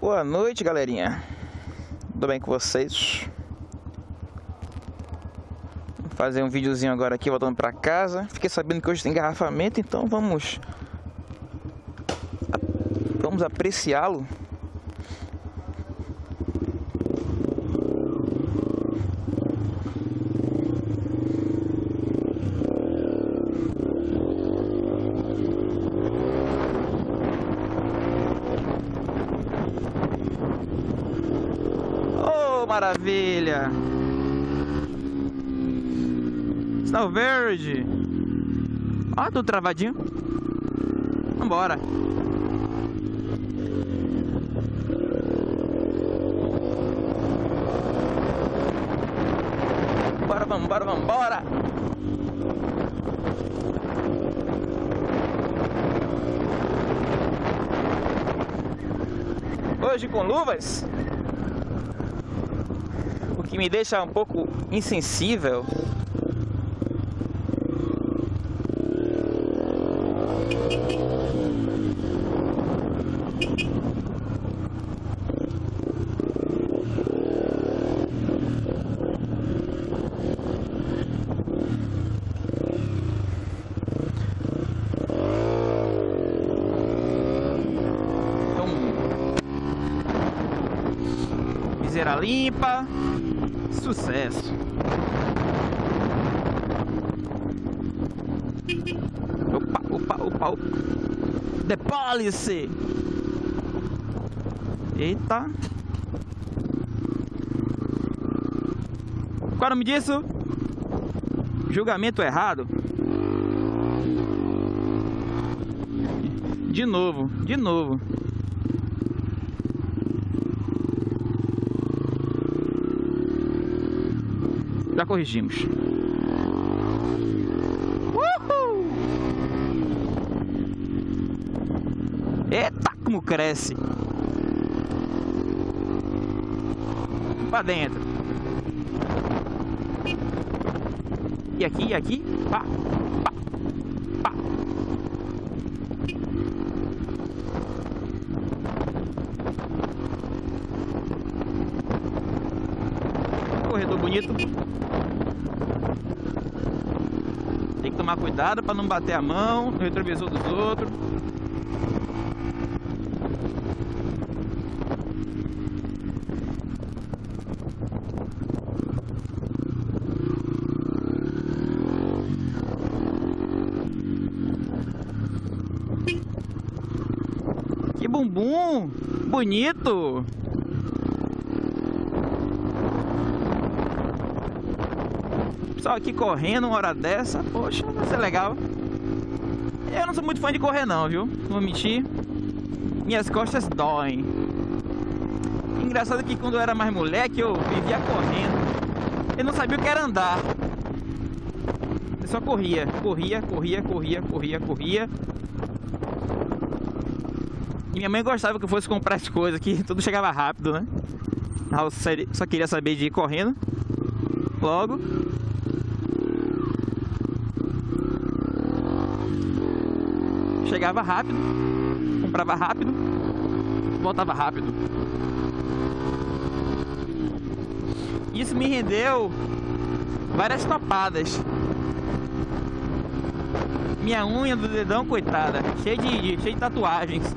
Boa noite, galerinha. Tudo bem com vocês? Vou fazer um videozinho agora aqui, voltando pra casa. Fiquei sabendo que hoje tem engarrafamento, então vamos... Vamos apreciá-lo. Maravilha! Sinal verde! Ó, tudo travadinho. Vambora! Bora, vambora, vambora! Hoje com luvas que me deixa um pouco insensível. Então, limpa. Sucesso. Opa, opa, opa, opa. The Police. Eita. Qual é o nome disso? Julgamento errado. De novo, de novo. Já corrigimos. Uhul! Eita, como cresce! Pra dentro. E aqui, e aqui. Pá, pá. Corredor bonito. Tem que tomar cuidado para não bater a mão no retrovisor dos outros. Que bumbum! Bonito! Pessoal aqui correndo uma hora dessa, poxa, vai ser legal. Eu não sou muito fã de correr não, viu? Não vou mentir. Minhas costas doem. Engraçado que quando eu era mais moleque eu vivia correndo. Eu não sabia o que era andar. Eu só corria, corria, corria, corria, corria, corria. E minha mãe gostava que eu fosse comprar as coisas, que tudo chegava rápido, né? Eu só queria saber de ir correndo. Logo. Chegava rápido, comprava rápido, voltava rápido. Isso me rendeu várias topadas. Minha unha do dedão, coitada, cheia de, cheia de tatuagens.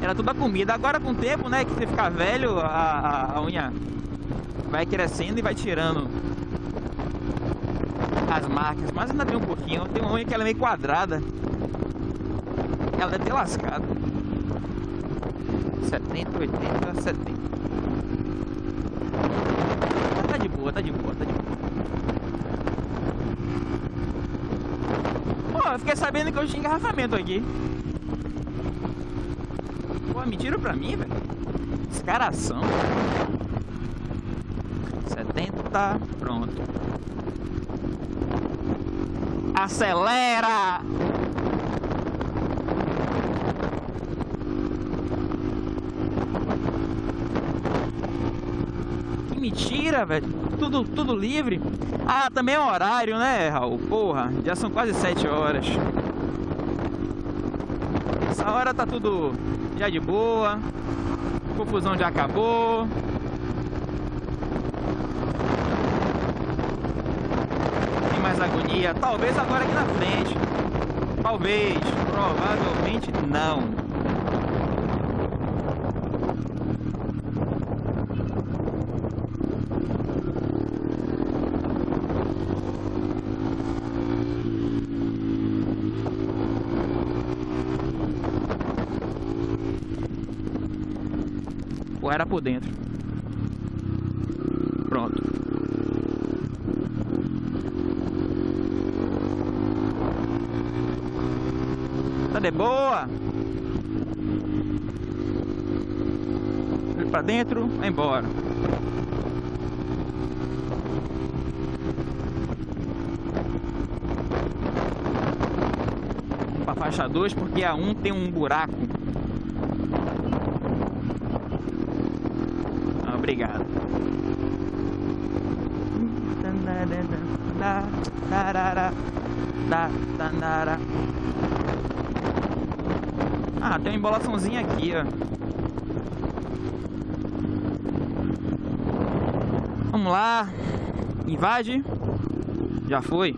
Era tudo a comida. Agora com o tempo, né, que você fica velho, a, a, a unha vai crescendo e vai tirando as marcas. Mas ainda tem um pouquinho. Tem uma unha que ela é meio quadrada. Ela deve ter lascado. 70, 80, 70. Tá de boa, tá de boa, tá de boa. Pô, eu fiquei sabendo que eu tinha engarrafamento aqui. Pô, mentira pra mim, velho. Escaração. 70, pronto. Acelera! Que velho. Tudo, tudo livre. Ah, também é horário, né, Raul? Porra, já são quase 7 horas. Essa hora tá tudo já de boa. Confusão já acabou. Tem mais agonia. Talvez agora aqui na frente. Talvez. Provavelmente não. Era por dentro. Pronto. Tá de boa. Pra dentro, vai embora. Pra faixa 2 porque a 1 um tem um buraco obrigado. Ah, tem uma embolaçãozinha aqui, ó. Vamos lá. Invade. Já foi.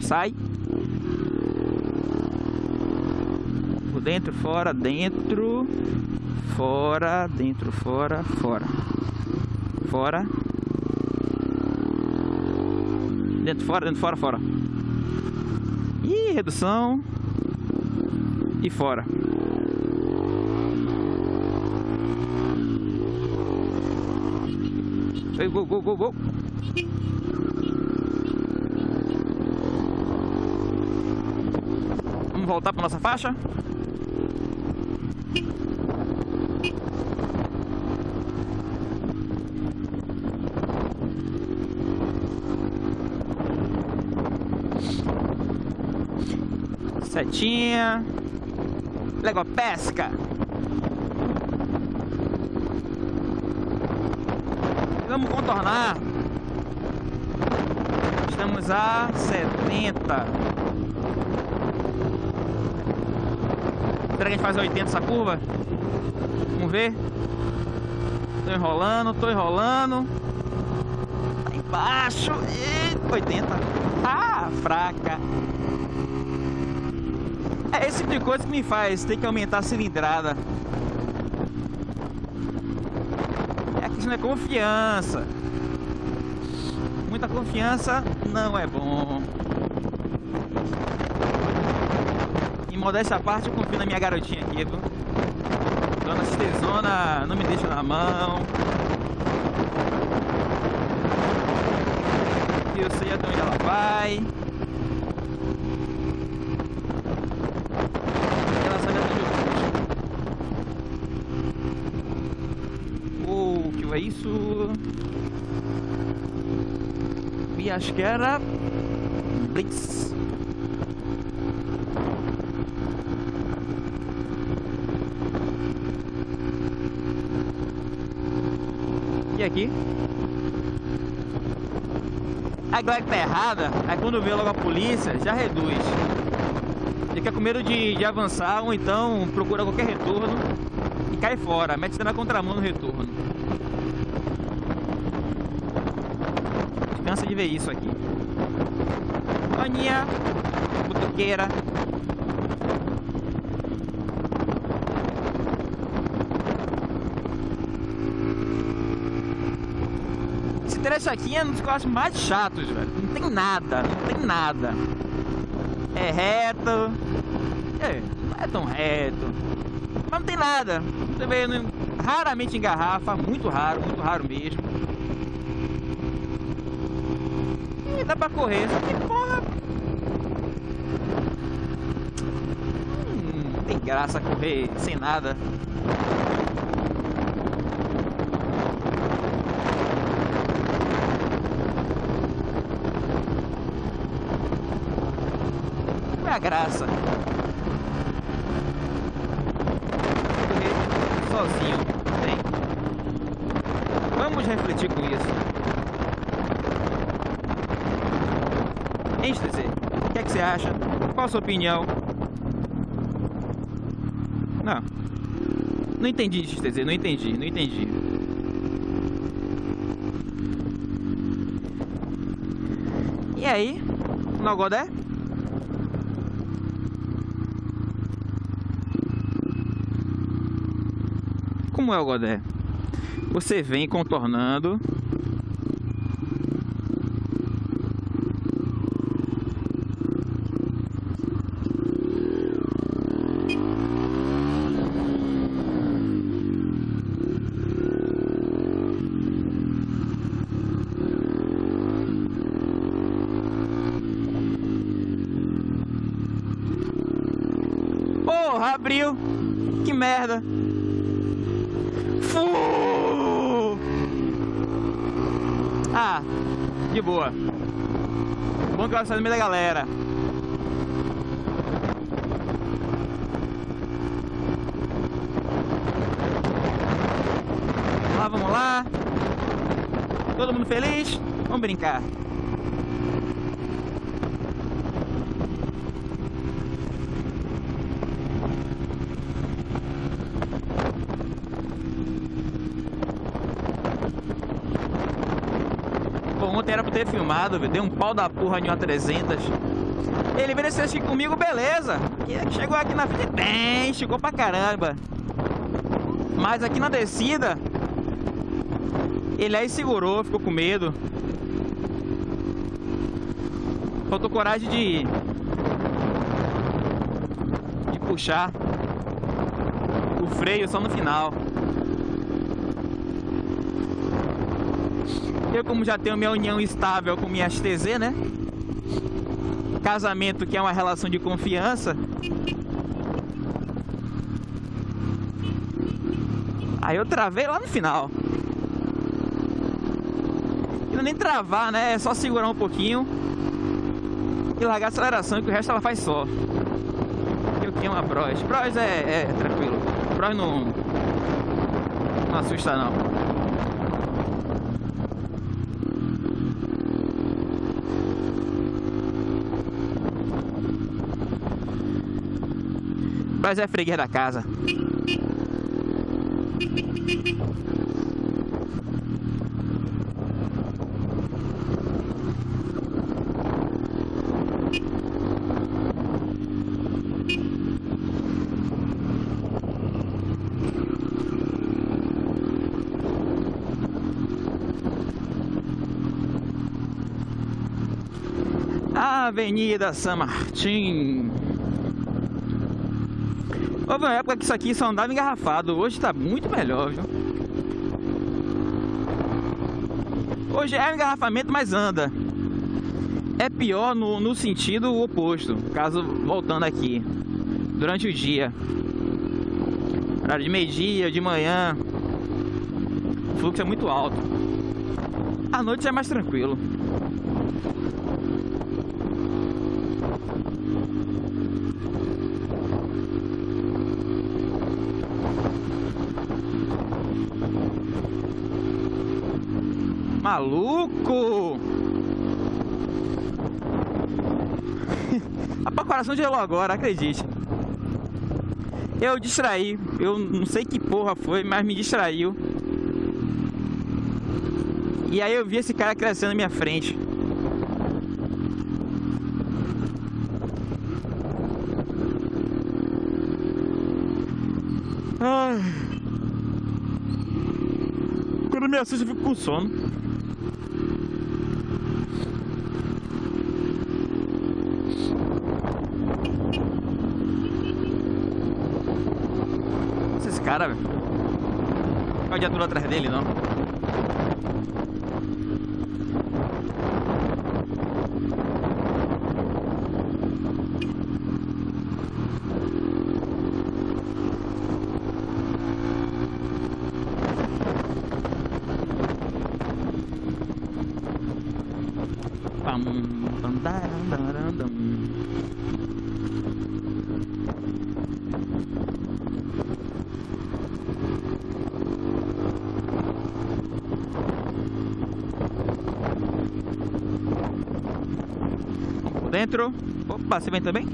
Sai. Dentro, fora, dentro, fora, dentro, fora, fora. Fora. Dentro, fora, dentro, fora, fora. E redução. E fora. Go, go, go, go. Vamos voltar para nossa faixa? Setinha. Legal, pesca. Vamos contornar. Estamos a 70. Será que a gente faz 80 essa curva? Vamos ver. Tô enrolando, tô enrolando. Lá embaixo. E 80. Ah, fraca. É esse tipo de coisa que me faz ter que aumentar a cilindrada. É a questão da confiança. Muita confiança não é bom. E modéstia à parte, eu confio na minha garotinha aqui, viu? Dona Citezona não me deixa na mão. Eu sei até onde ela vai. é isso? E acho que era Blitz. E aqui? A galera que tá errada, aí quando vê logo a polícia, já reduz. Fica com medo de, de avançar ou então procura qualquer retorno e cai fora, mete na contramão no retorno. De ver isso aqui. Aninha, butuqueira. Esse trecho aqui é um dos que mais chatos, velho. Não tem nada, não tem nada. É reto. É, não é tão reto. Mas não tem nada. Você vê, raramente engarrafa, muito raro, muito raro mesmo. Dá pra correr. Só que, porra... Hum, tem graça correr sem nada. Qual é a graça? Correr sozinho. Vamos refletir com isso. XTZ? O que é que você acha? Qual a sua opinião? Não. Não entendi, XTZ. Não entendi, não entendi. E aí? No Godé? Como é o Godé? Você vem contornando Abriu! Que merda! Fu! Ah, de boa. Bom que ela sai no meio da galera. Lá, vamos lá. Todo mundo feliz? Vamos brincar. ontem era pra ter filmado, deu um pau da porra em uma 300. Ele veio assistir comigo, beleza. Chegou aqui na frente, bem, chegou pra caramba. Mas aqui na descida, ele aí segurou, ficou com medo. Faltou coragem de... De puxar o freio só no final. Eu, como já tenho minha união estável com minha HTZ, né? Casamento que é uma relação de confiança. Aí eu travei lá no final. E não é nem travar, né? É só segurar um pouquinho e largar a aceleração, que o resto ela faz só. Eu tenho uma Bros. Bros é, é tranquilo. Bros não, não assusta não. Mas é freguês da casa. Avenida São Martin. Houve uma época que isso aqui só andava engarrafado, hoje está muito melhor, viu? Hoje é engarrafamento, mas anda. É pior no, no sentido oposto, caso voltando aqui, durante o dia. Horário de meio-dia, de manhã, o fluxo é muito alto. À noite é mais tranquilo. Maluco! A coração gelou agora, acredite. Eu distraí, eu não sei que porra foi, mas me distraiu. E aí eu vi esse cara crescendo na minha frente. Ai. Quando me assusta eu fico com sono. Cara, velho. Olha o viatura atrás dele, não. Centro. Opa, você vem também?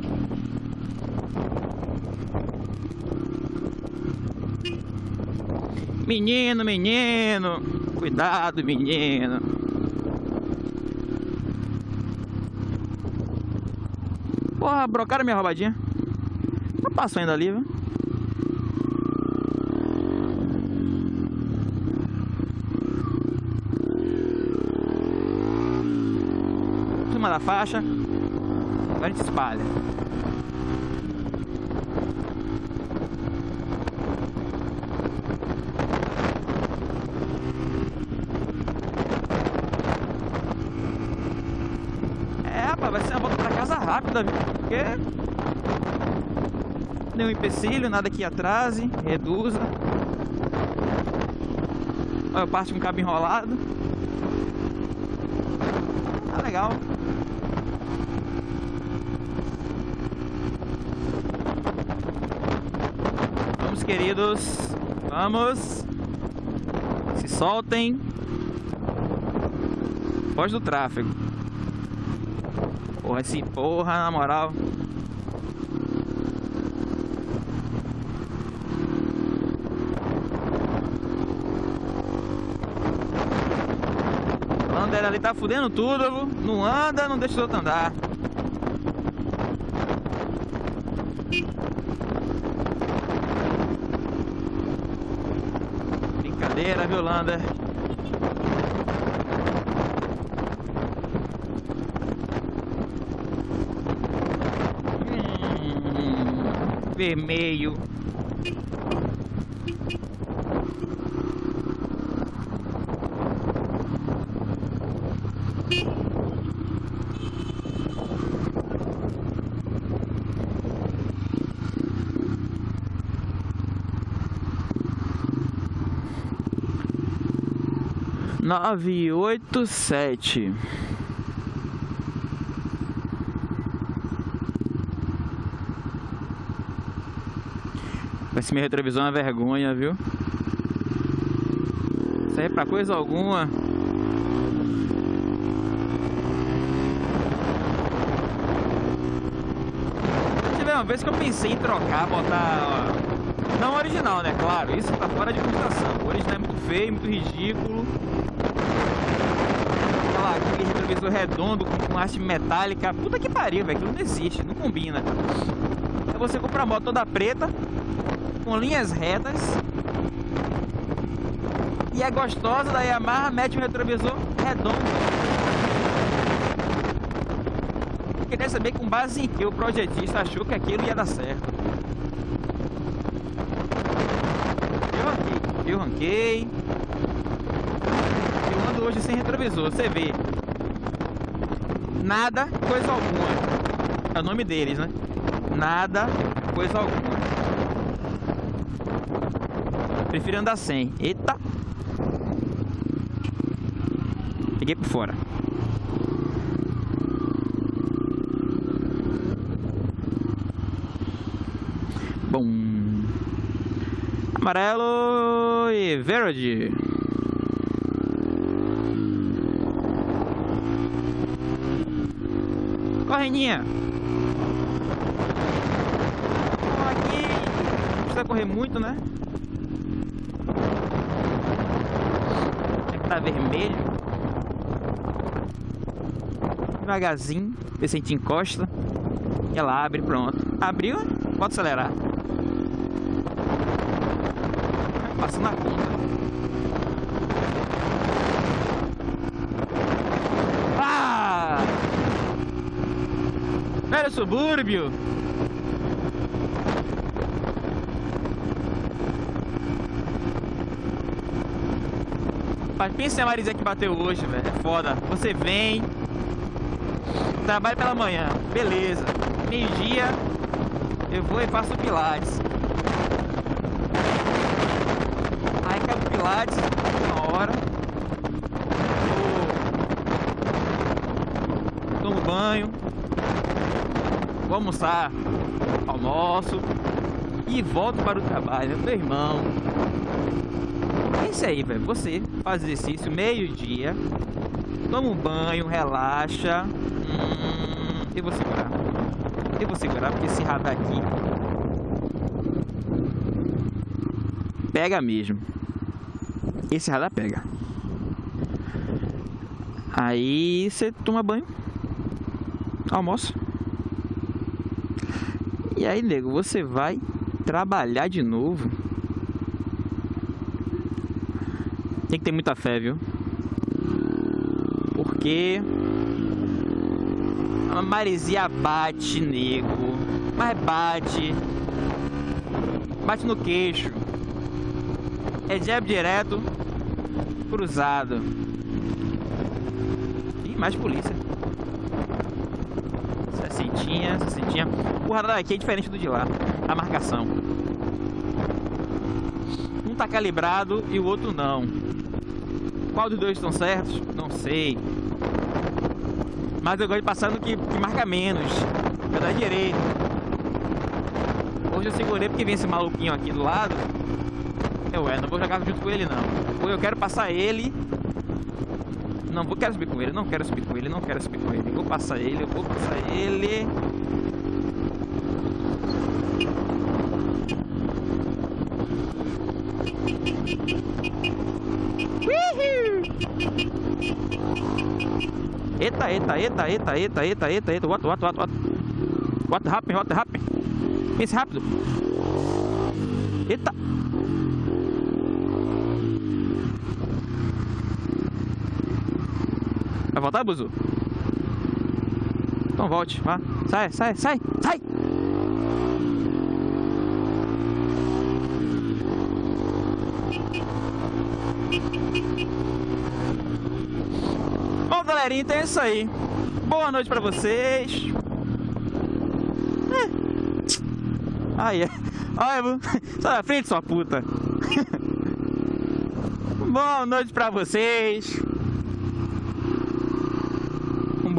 Menino, menino. Cuidado, menino. Porra, brocaram minha roubadinha. Não passou ainda ali, viu? Cima da faixa. Agora gente espalha. É, rapaz, vai ser uma volta pra casa rápida, viu? Porque nenhum empecilho, nada que atrase, reduza. Olha, eu parto com um cabo enrolado. Tá legal. Vamos, queridos. Vamos. Se soltem. Foge do tráfego. Porra, esse porra, na moral. O Lander ali tá fudendo tudo, não anda, não deixa os outros andar. Brincadeira, viu, Lander? Hum, vermelho. Nove, oito, sete. Esse meu retrovisor é uma vergonha, viu? Aí é pra coisa alguma. Tive uma vez que eu pensei em trocar, botar. Não original, né? Claro, isso tá fora de cogitação. O original é muito feio, muito ridículo. Aquela, aquele retrovisor redondo com, haste metálica. Puta que pariu, velho. Aquilo não existe, não combina. Aí você compra a moto toda preta, com linhas retas. E é gostosa da Yamaha, mete um retrovisor redondo. Queria saber com base em que o projetista achou que aquilo ia dar certo. Eu ranquei, eu ranquei. Eu ando hoje sem retrovisor, você vê. Nada, coisa alguma. É o nome deles, né? Nada, coisa alguma. Prefiro andar sem. Eita! Peguei por fora. Bom. Amarelo e verde. Correninha. Aqui não precisa correr muito, né? Que tá vermelho. Devagarzinho, ver se a gente encosta. E ela abre, pronto. Abriu, pode acelerar. Passando na conta. Ah! Velho subúrbio! Mas pensa em a Marisa que bateu hoje, velho. É foda. Você vem, trabalha pela manhã, beleza. Meio-dia, eu vou e faço pilates. Aí uma hora. Vou... Tomo banho. Vou almoçar, almoço. E volto para o trabalho, meu irmão. É isso aí, velho. Você faz exercício meio-dia, toma um banho, relaxa. Hum, Eu vou segurar. Eu vou segurar porque esse radar aqui pega mesmo. Esse radar pega. Aí você toma banho, almoça. E aí, nego, você vai trabalhar de novo. Tem que ter muita fé, viu? Porque a maresia bate, nego. Mas bate. Bate no queixo. É jab direto, cruzado. Ih, mais polícia. Sessentinha, sessentinha. O radar aqui é diferente do de lá. A marcação. Um tá calibrado e o outro não. Qual dos dois estão certos? Não sei. Mas eu gosto de passar no que, que marca menos. Eu dar direito. Hoje eu segurei porque vem esse maluquinho aqui do lado. Eu é, não vou jogar junto com ele não. Eu quero passar ele. Não vou quero subir com ele, não quero subir com ele, não quero subir com ele. Vou passar ele, eu vou passar ele. Eita, eita, eita, eita, eita, eita, eita, eita, what, what, what, what? What happened, what happened? Pense rápido. Eita. Vai voltar, Buzu? Então volte, vá. Sai, sai, sai, sai! Bom, galerinha, então é isso aí. Boa noite pra vocês. É. Ai, é. Sai da frente, sua puta. Boa noite pra vocês.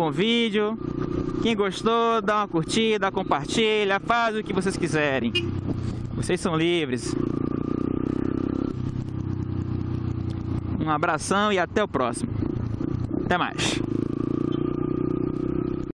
Bom vídeo. Quem gostou, dá uma curtida, compartilha, faz o que vocês quiserem. Vocês são livres. Um abração e até o próximo. Até mais.